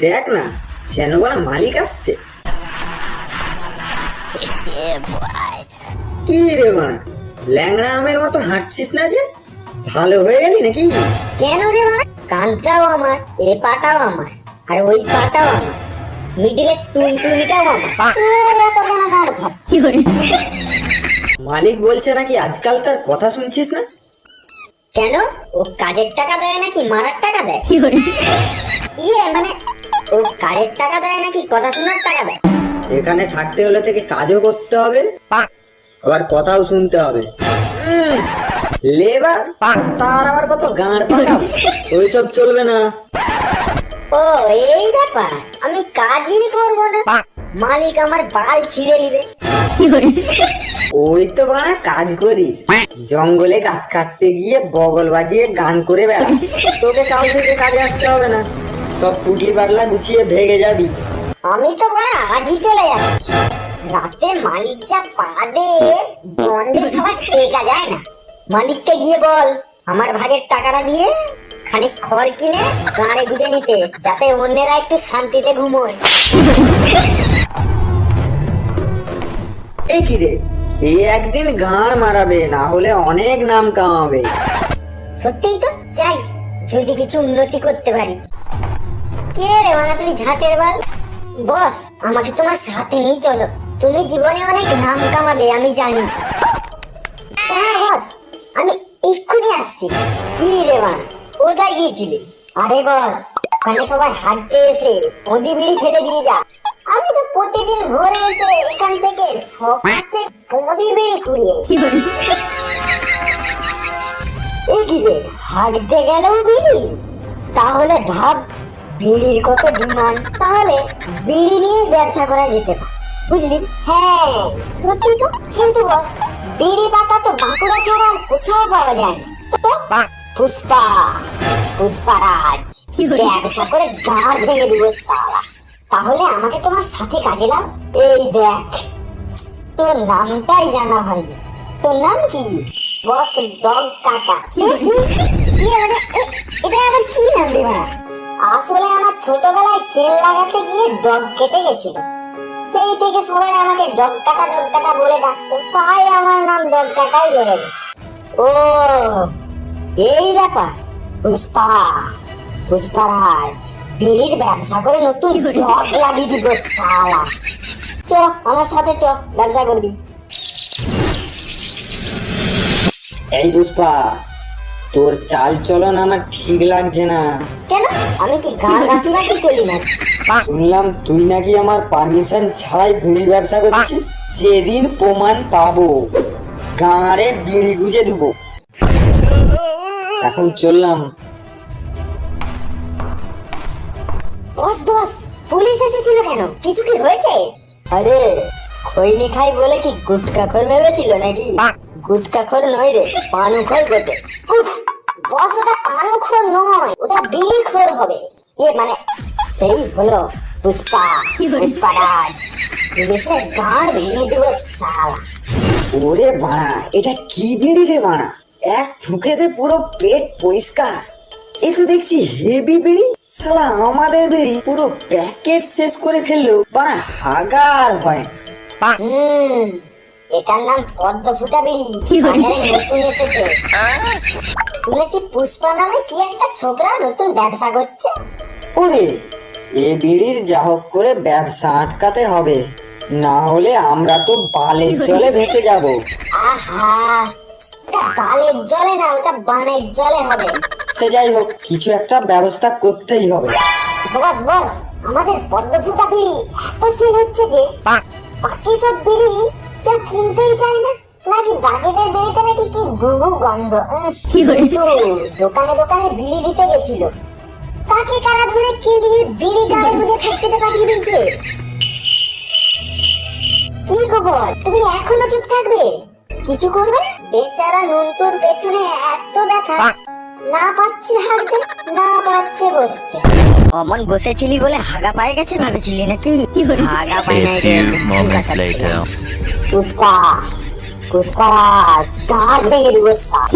দেখ না যেন বলা মালিক আসছে। কি রে বানা ল্যাংড়া আমের মতো হাঁটছিস না যে? ভালো হয়ে গেলি নাকি? কেন রে মানে কানটাও আমার এ পাটাও আমার আর ওই পাটাও আমার মিডিলে টুনটুনিটাও আমার মালিক বলছে নাকি আজকাল তার কথা শুনছিস না? কেন? ও কাজের টাকা দেয় নাকি মারার টাকা দেয়? ইয়ে মানে ও কাজের টাকা দেয় নাকি কথা শোনার টাকা দেয়? এখানে থাকতে হলে থেকে কাজও করতে হবে আবার কথাও শুনতে হবে। লেবার তার আবার কত গাঁড় পাকাও ওইসব চলবে না। ও এই ব্যাপার আমি কাজই করব না। মালিক আমার বাল ছিঁড়ে নিবে ওই তো বানা কাজ করিস। জঙ্গলে গাছ কাটতে গিয়ে বগল বাজিয়ে গান করে বেড়াস। তোকে কাল থেকে কাজে আসতে হবে না। সব পুটলি পাটলা গুছিয়ে ভেগে যাবি। আমি তো বড় আজই চলে যাচ্ছি। রাতে মালিক যা পা দে, বন্ধে সবাই টেকা যায় না। মালিককে গিয়ে বল, আমার ভাগের টাকাটা দিয়ে খানিক খড় কিনে গাড়ে গুজে নিতে, যাতে অন্যেরা একটু শান্তিতে ঘুমোয়। এই কি রে? এই একদিন গাঁড় মারাবে, না হলে অনেক নাম কামাবে। সত্যিই তো? চাই যদি কিছু উন্নতি করতে পারি। কে রে মানা তুমি ঝাঁটের বাল? বস, আমাকে তোমার সাথে নিয়ে চলো। তুমি জীবনে অনেক নাম কামাবে, আমি জানি। হ্যাঁ বস, আমি এক্ষুনি আসছি। কি রে মা কোথায় গিয়েছিলি? আরে বস, ওখানে সবাই হাঁটতে এসে পদি বিড়ি ফেলে দিয়ে যা। আমি তো প্রতিদিন ভোরে এসে এখান থেকে সকালে পদি বিড়ি কুড়িয়ে রে হাঁটতে গেলেও বিড়ি? তাহলে ভাব বিড়ির কত ডিমান্ড? তাহলে বিড়ি নিয়ে ব্যবসা করা যেতে পারে বুঝলি? হ্যাঁ সত্যি তো। কিন্তু বস বিড়ি পাতা তো বাঁকুড়া ছাড়া আর কোথাও পাওয়া যায় না। তো? পুষ্পা পুষ্পারাজ ব্যবসা করে গাঁড় ভেঙে দিব সালা। তাহলে আমাকে তোমার সাথে কাজে লাগ এই দেখ তোর নামটাই জানা হয়নি। তোর নাম কি? বস ডগ কাটা। ইয়ে মানে এটা আবার কি নাম রে আসলে আমার ছোটবেলায় চেন লাগাতে গিয়ে ডগ কেটে গেছিল। সেই থেকে সবাই আমাকে ডগ কাটা ডগ কাটা বলে ডাকতো। তাই আমার নাম ডগ কাটাই রয়ে গেছে। ও এই ব্যাপার। পুষ্পা পুষ্পারাজ বিড়ির ব্যবসা করে নতুন ডগ লাগিয়ে দিব সালা চ আমার সাথে চ ব্যবসা করবি। এই পুষ্পা তোর চাল চলন আমার ঠিক লাগছে না। কেন? আমি কি গান বাকি বাকি চলি না? শুনলাম তুই নাকি আমার পারমিশন ছাড়াই বিড়ি ব্যবসা করছিস? যেদিন প্রমাণ পাবো। গাঁড়ে বিড়ি গুজে দিব। এখন চললাম। বস বস পুলিশ এসেছিল কেন? কিছু কি হয়েছে? আরে খৈনি খাই বলে কি গুটকা খোর ভেবেছিল নাকি? গুটকা খোর নয় রে পানু খোর বটে বস ওটা পানু খোর নয় ওটা বিড়ি খোর হবে। ইয়ে মানে সেই হলো পুষ্পা পুষ্পারাজ। পুলিশের গাঁড় ভেঙে দেবো সালা ওরে বাড়া এটা কি বিড়ি রে বাড়া? এক ফুকেতে পুরো পেট পরিষ্কার। এ তো দেখছি হেভি বিড়ি। সালা আমাদের বিড়ি পুরো প্যাকেট শেষ করে ফেলল বাড়া হাগার হয়। হুম এটার নাম পদ্ম ফুটা বিড়ি বাজারে নতুন এসেছে। শুনেছি পুষ্পা নামে কি একটা ছোকরা নতুন ব্যবসা করছে? ওরে এ বিড়ির যা হোক করে ব্যবসা আটকাতে হবে। না হলে আমরা তো বালের জলে ভেসে যাব। আহা বালের জলে না ওটা বানের জলে হবে। সে যাই হোক কিছু একটা ব্যবস্থা করতেই হবে। বস বস আমাদের পদ্ম ফুটা বিড়ি। এত সেল হচ্ছে যে বাকি সব বিড়ি কেউ কিনতেই চায় না? নাকি বাকিদের বিড়িতে নাকি কি গুগু গন্ধ? দোকানে দোকানে বিড়ি দিতে গেছিল। তাকে কারা ধরে কিলিয়ে বিড়ি গাড়ি বুঝে ফ্যাক্টরিতে পাঠিয়ে দিয়েছে? কি খবর? তুমি এখনও চুপ থাকবে? কিছু করবে না? বেচারা নুনটুর পেছনে এত ব্যথা। না পাচ্ছে হাঁটতে না পাচ্ছে বসতে। অমন বসেছিলি বলে হাগা পায়ে গেছে ভেবেছিলি নাকি? হাগা পায় A নাই রে, few মুখ moments কাটাচ্ছি। later. গা ভেঙে দিব সার